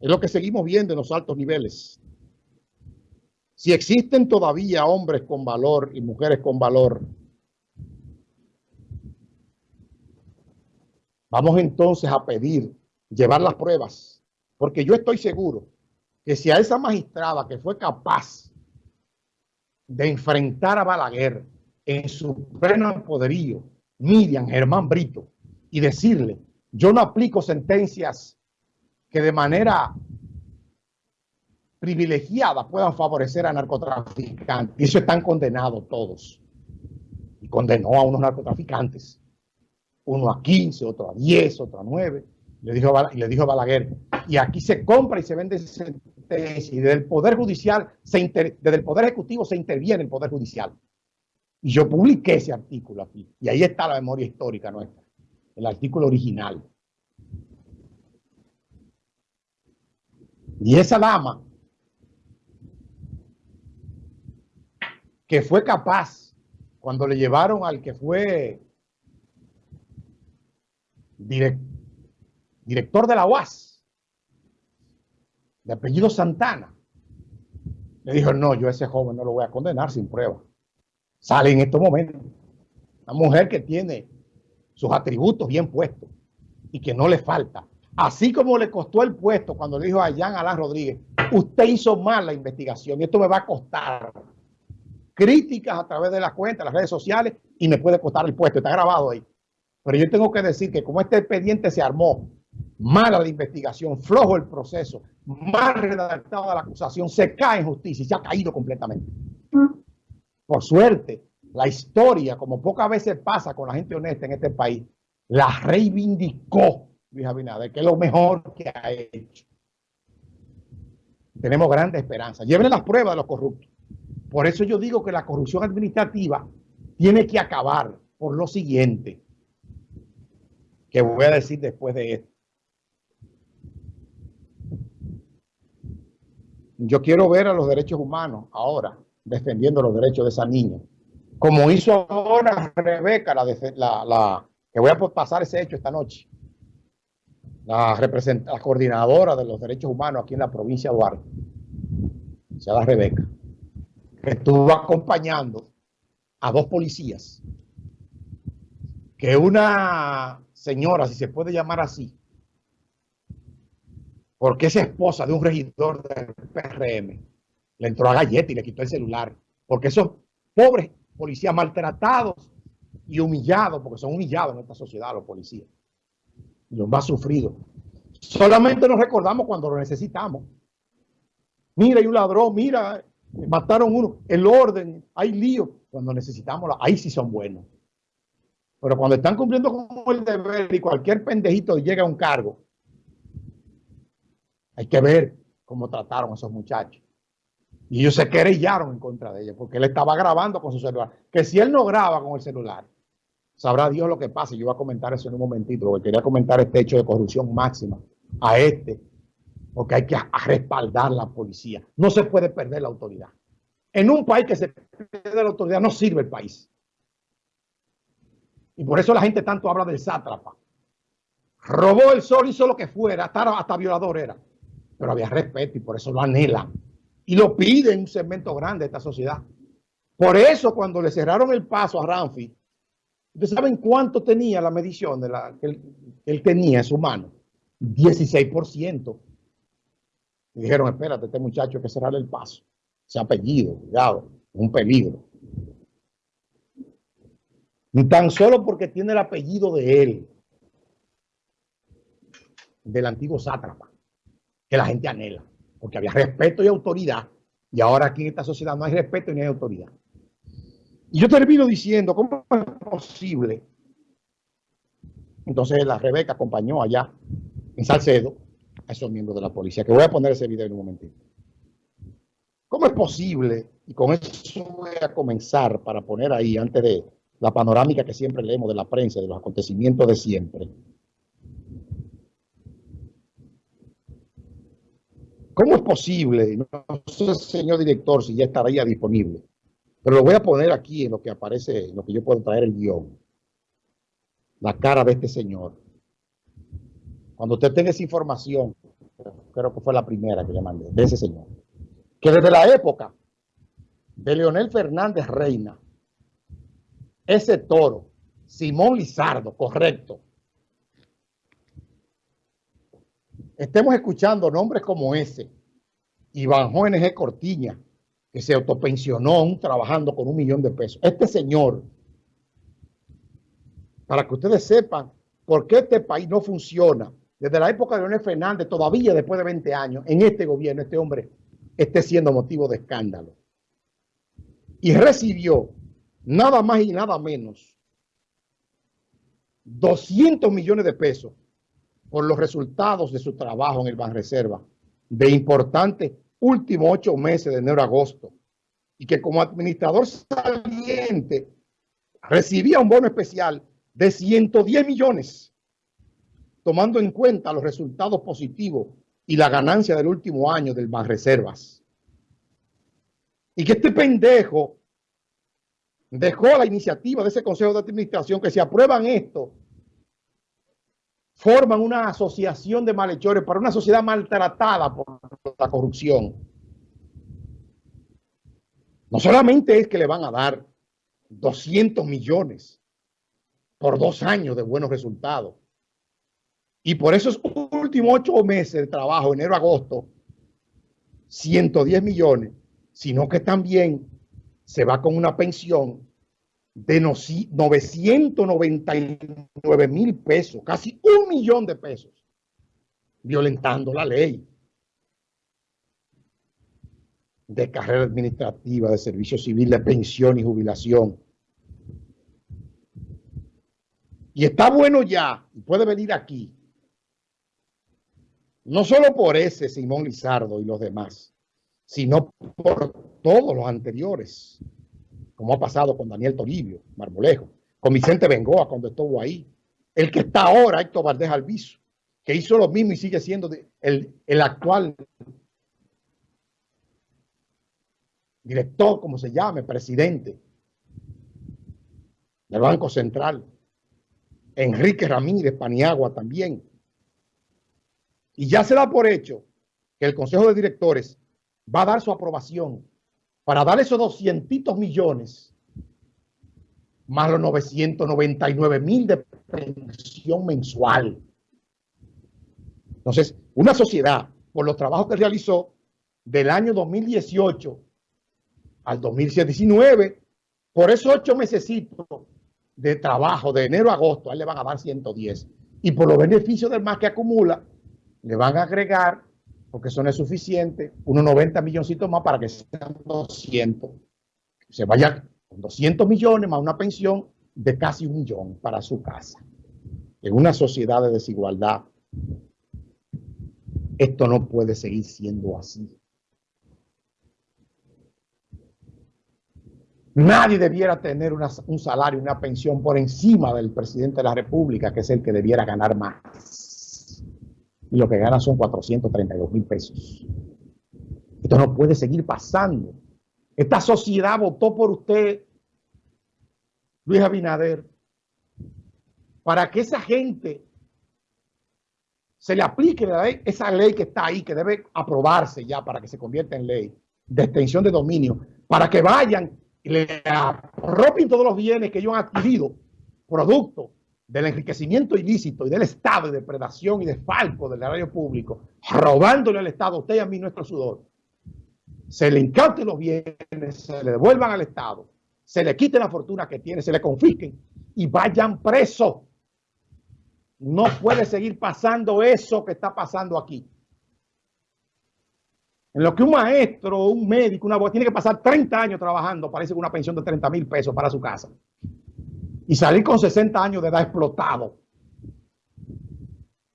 Es lo que seguimos viendo en los altos niveles. Si existen todavía hombres con valor y mujeres con valor, vamos entonces a pedir llevar las pruebas, porque yo estoy seguro que si a esa magistrada que fue capaz de enfrentar a Balaguer en su pleno poderío, Miriam Germán Brito, y decirle, yo no aplico sentencias que de manera privilegiada puedan favorecer a narcotraficantes. Y eso están condenados todos. Y condenó a unos narcotraficantes. Uno a 15, otro a 10, otro a 9. Le dijo, y le dijo Balaguer, y aquí se compra y se vende sentencia. Y desde el Poder Judicial, se desde el Poder Ejecutivo se interviene el Poder Judicial. Y yo publiqué ese artículo aquí. Y ahí está la memoria histórica nuestra. El artículo original. Y esa dama que fue capaz cuando le llevaron al que fue director de la UAS, de apellido Santana, le dijo, no, yo a ese joven no lo voy a condenar sin prueba. Sale en estos momentos. Una mujer que tiene sus atributos bien puestos y que no le falta. Así como le costó el puesto cuando le dijo a Jan Alán Rodríguez, usted hizo mal la investigación y esto me va a costar críticas a través de las cuentas, las redes sociales y me puede costar el puesto, está grabado ahí. Pero yo tengo que decir que como este expediente se armó, mala la investigación, flojo el proceso, mal redactada la acusación, se cae en justicia y se ha caído completamente. Por suerte, la historia, como pocas veces pasa con la gente honesta en este país, la reivindicó Luis Abinader, que es lo mejor que ha hecho. Tenemos grandes esperanzas. Lleven las pruebas de los corruptos. Por eso yo digo que la corrupción administrativa tiene que acabar por lo siguiente, que voy a decir después de esto. Yo quiero ver a los derechos humanos ahora defendiendo los derechos de esa niña. Como hizo ahora Rebeca, la, la, que voy a pasar ese hecho esta noche la, la coordinadora de los derechos humanos aquí en la provincia de Duarte, se llama Rebeca, que estuvo acompañando a dos policías, que una señora, si se puede llamar así, porque es esposa de un regidor del PRM, le entró a galleta y le quitó el celular, porque esos pobres policías maltratados y humillados, porque son humillados en esta sociedad los policías, los más sufridos. Solamente nos recordamos cuando lo necesitamos. Mira, hay un ladrón, mira, mataron uno, el orden, hay lío. Cuando necesitamos, ahí sí son buenos. Pero cuando están cumpliendo con el deber y cualquier pendejito llega a un cargo, hay que ver cómo trataron a esos muchachos. Y ellos se querellaron en contra de ellos porque él estaba grabando con su celular. Que si él no graba con el celular, Sabrá Dios lo que pasa. Yo voy a comentar eso en un momentito, porque quería comentar este hecho de corrupción máxima a este, porque hay que respaldar la policía. No se puede perder la autoridad. En un país que se pierde la autoridad no sirve el país. Y por eso la gente tanto habla del sátrapa. Robó el sol, hizo lo que fuera, hasta, hasta violador era. Pero había respeto y por eso lo anhelan. Y lo piden un segmento grande de esta sociedad. Por eso cuando le cerraron el paso a Ramfi, ¿Ustedes saben cuánto tenía la medición de la, que, él, tenía en su mano? 16%. Y dijeron, espérate, este muchacho hay que cerrarle el paso. Ese apellido, cuidado, un peligro. Y tan solo porque tiene el apellido de él, del antiguo sátrapa, que la gente anhela, porque había respeto y autoridad, y ahora aquí en esta sociedad no hay respeto ni hay autoridad. Y yo termino diciendo, ¿cómo es posible? Entonces la Rebeca acompañó allá en Salcedo a esos miembros de la policía, que voy a poner ese video en un momentito. ¿Cómo es posible? Y con eso voy a comenzar para poner ahí, antes de la panorámica que siempre leemos de la prensa, de los acontecimientos de siempre. ¿Cómo es posible? No sé, señor director, si ya estaría disponible pero lo voy a poner aquí en lo que aparece, en lo que yo puedo traer el guion. La cara de este señor. Cuando usted tenga esa información, creo que fue la primera que le mandé, de ese señor, que desde la época de Leonel Fernández Reina, ese toro, Simón Lizardo, correcto, estemos escuchando nombres como ese, Iván JNG Cortiña, que se autopensionó trabajando con un millón de pesos. Este señor, para que ustedes sepan por qué este país no funciona, desde la época de Leonel Fernández, todavía después de 20 años, en este gobierno, este hombre esté siendo motivo de escándalo. Y recibió nada más y nada menos 200 millones de pesos por los resultados de su trabajo en el Banreserva de importantes últimos ocho meses de enero a agosto y que como administrador saliente recibía un bono especial de 110 millones tomando en cuenta los resultados positivos y la ganancia del último año del Banreservas. Y que este pendejo dejó la iniciativa de ese consejo de administración que si aprueban esto, forman una asociación de malhechores para una sociedad maltratada por la corrupción. No solamente es que le van a dar 200 millones por dos años de buenos resultados, y por esos últimos ocho meses de trabajo, enero, agosto, 110 millones, sino que también se va con una pensión de 999 mil pesos, casi un millón de pesos, violentando la ley de carrera administrativa, de servicio civil, de pensión y jubilación. Y está bueno ya, puede venir aquí, no solo por ese Simón Lizardo y los demás, sino por todos los anteriores, como ha pasado con Daniel Toribio, Marmolejo, con Vicente Bengoa cuando estuvo ahí, el que está ahora, Héctor Valdés Alviso, que hizo lo mismo y sigue siendo el, el actual director, como se llame, presidente del Banco Central, Enrique Ramírez Paniagua también, y ya se da por hecho que el Consejo de Directores va a dar su aprobación para dar esos 200 millones más los 999 mil de pensión mensual. Entonces, una sociedad, por los trabajos que realizó del año 2018 al 2019, por esos ocho meses de trabajo de enero a agosto, a él le van a dar 110. Y por los beneficios del más que acumula, le van a agregar, porque eso no es suficiente, unos 90 milloncitos más para que sean 200. Se vaya con 200 millones más una pensión de casi un millón para su casa. En una sociedad de desigualdad, esto no puede seguir siendo así. Nadie debiera tener un salario, una pensión por encima del presidente de la República, que es el que debiera ganar más y lo que gana son 432 mil pesos. Esto no puede seguir pasando. Esta sociedad votó por usted, Luis Abinader, para que esa gente se le aplique esa ley que está ahí, que debe aprobarse ya para que se convierta en ley de extensión de dominio, para que vayan y le apropien todos los bienes que ellos han adquirido, producto del enriquecimiento ilícito y del Estado y de predación y de falco del erario público, robándole al Estado, usted y a mí nuestro sudor, se le incauten los bienes, se le devuelvan al Estado, se le quite la fortuna que tiene, se le confisquen y vayan presos. No puede seguir pasando eso que está pasando aquí. En lo que un maestro, un médico, una tiene que pasar 30 años trabajando, parece que una pensión de 30 mil pesos para su casa y salir con 60 años de edad explotado.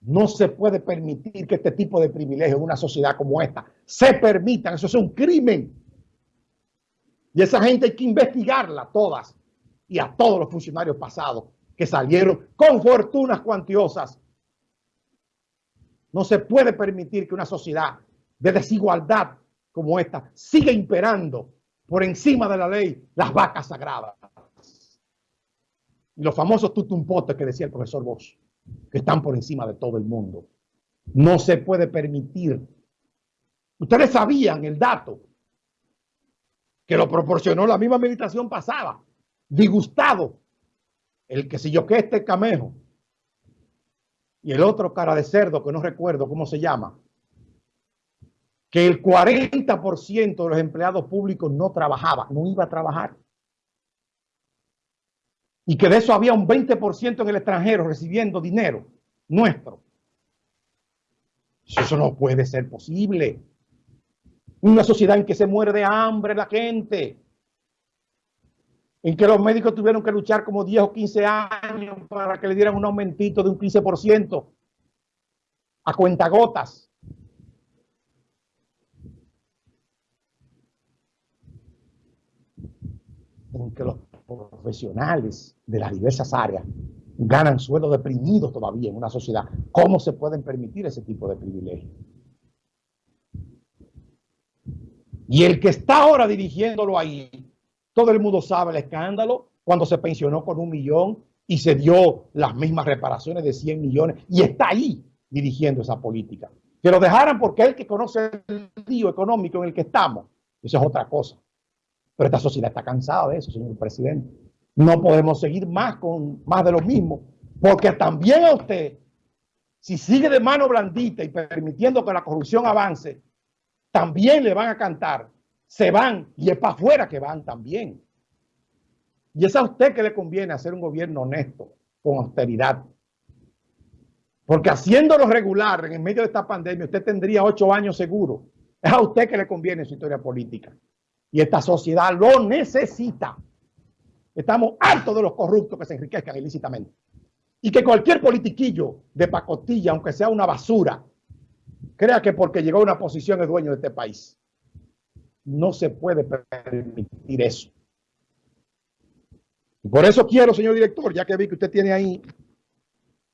No se puede permitir que este tipo de privilegios en una sociedad como esta se permitan. Eso es un crimen. Y esa gente hay que investigarla todas y a todos los funcionarios pasados que salieron con fortunas cuantiosas. No se puede permitir que una sociedad de desigualdad como esta siga imperando por encima de la ley las vacas sagradas los famosos tutumpotes que decía el profesor Bosch, que están por encima de todo el mundo. No se puede permitir. Ustedes sabían el dato que lo proporcionó la misma administración pasada. Disgustado. El que si yo que este camejo. Y el otro cara de cerdo que no recuerdo cómo se llama. Que el 40% de los empleados públicos no trabajaba, no iba a trabajar. Y que de eso había un 20% en el extranjero recibiendo dinero nuestro. Eso no puede ser posible. Una sociedad en que se muere de hambre la gente. En que los médicos tuvieron que luchar como 10 o 15 años para que le dieran un aumentito de un 15% a cuentagotas. En que los profesionales de las diversas áreas ganan sueldos deprimidos todavía en una sociedad. ¿Cómo se pueden permitir ese tipo de privilegios? Y el que está ahora dirigiéndolo ahí, todo el mundo sabe el escándalo cuando se pensionó con un millón y se dio las mismas reparaciones de 100 millones y está ahí dirigiendo esa política. Que lo dejaran porque él que conoce el lío económico en el que estamos, eso es otra cosa. Pero esta sociedad está cansada de eso, señor presidente. No podemos seguir más con más de lo mismo, porque también a usted, si sigue de mano blandita y permitiendo que la corrupción avance, también le van a cantar, se van y es para afuera que van también. Y es a usted que le conviene hacer un gobierno honesto, con austeridad. Porque haciéndolo regular en medio de esta pandemia, usted tendría ocho años seguro. Es a usted que le conviene su historia política. Y esta sociedad lo necesita. Estamos hartos de los corruptos que se enriquezcan ilícitamente. Y que cualquier politiquillo de pacotilla, aunque sea una basura, crea que porque llegó a una posición es dueño de este país. No se puede permitir eso. Y por eso quiero, señor director, ya que vi que usted tiene ahí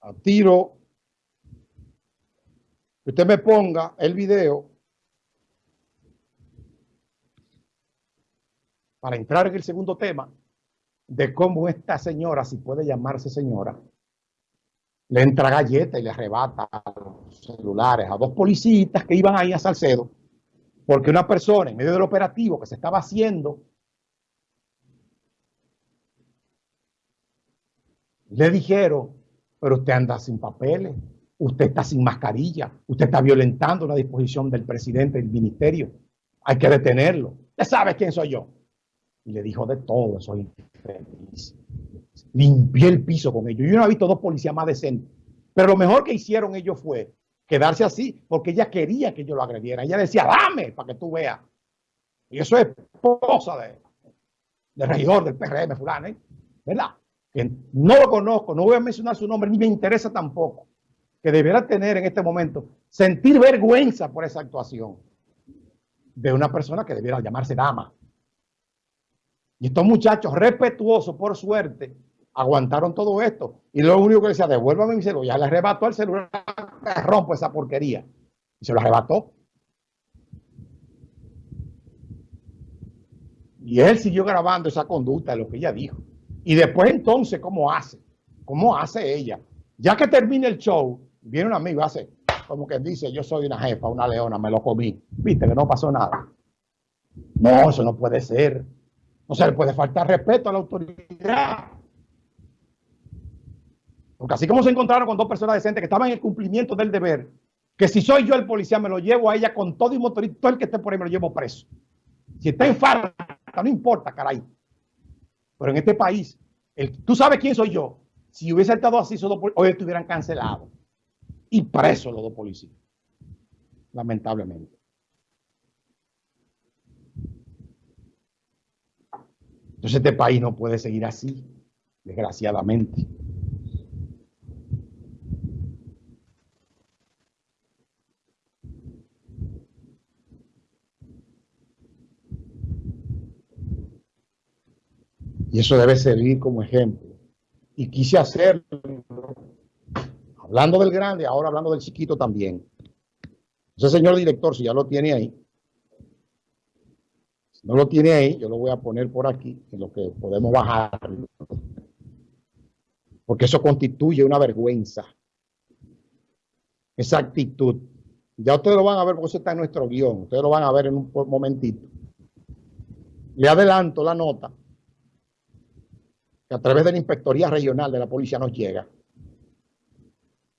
a tiro, que usted me ponga el video para entrar en el segundo tema de cómo esta señora, si puede llamarse señora, le entra galleta y le arrebata los celulares a dos policías que iban ahí a Salcedo, porque una persona en medio del operativo que se estaba haciendo, le dijeron, pero usted anda sin papeles, usted está sin mascarilla, usted está violentando la disposición del presidente del ministerio, hay que detenerlo. Ya sabe quién soy yo y le dijo de todo, soy infeliz. Limpié el piso con ellos. Yo no he visto dos policías más decentes. Pero lo mejor que hicieron ellos fue quedarse así porque ella quería que yo lo agrediera. Ella decía, dame para que tú veas. Y eso es esposa de, del regidor del PRM, fulano, ¿eh? ¿verdad? Que no lo conozco, no voy a mencionar su nombre, ni me interesa tampoco. Que debiera tener en este momento, sentir vergüenza por esa actuación de una persona que debiera llamarse dama. Y estos muchachos respetuosos, por suerte, aguantaron todo esto. Y lo único que decía, devuélvame mi celular. Ya le arrebató el celular, rompo esa porquería. Y se lo arrebató. Y él siguió grabando esa conducta de lo que ella dijo. Y después entonces, ¿cómo hace? ¿Cómo hace ella? Ya que termina el show, viene un amigo hace, como que dice, yo soy una jefa, una leona, me lo comí. Viste que no pasó nada. No, eso no puede ser. No se le puede faltar respeto a la autoridad. Porque así como se encontraron con dos personas decentes que estaban en el cumplimiento del deber, que si soy yo el policía me lo llevo a ella con todo y motorista, todo el que esté por ahí me lo llevo preso. Si está en falta, no importa, caray. Pero en este país, tú sabes quién soy yo. Si hubiese estado así, hoy estuvieran cancelados y presos los dos policías. Lamentablemente. Entonces este país no puede seguir así, desgraciadamente. Y eso debe servir como ejemplo. Y quise hacerlo, hablando del grande, ahora hablando del chiquito también. Entonces, señor director, si ya lo tiene ahí, no lo tiene ahí, yo lo voy a poner por aquí, en lo que podemos bajar. Porque eso constituye una vergüenza. esa actitud. Ya ustedes lo van a ver porque eso está en nuestro guion. Ustedes lo van a ver en un momentito. Le adelanto la nota que a través de la Inspectoría Regional de la Policía nos llega.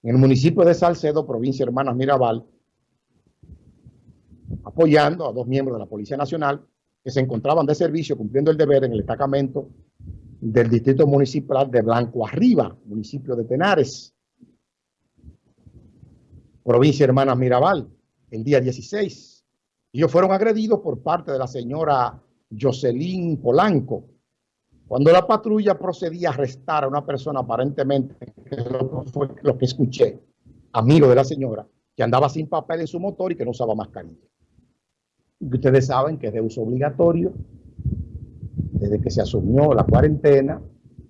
En el municipio de Salcedo, provincia Hermanas Mirabal, apoyando a dos miembros de la Policía Nacional que se encontraban de servicio cumpliendo el deber en el destacamento del Distrito Municipal de Blanco Arriba, municipio de Tenares, provincia Hermanas Mirabal, el día 16. Ellos fueron agredidos por parte de la señora Jocelyn Polanco, cuando la patrulla procedía a arrestar a una persona aparentemente, que lo, fue lo que escuché, amigo de la señora, que andaba sin papel en su motor y que no usaba mascarilla. Ustedes saben que es de uso obligatorio desde que se asumió la cuarentena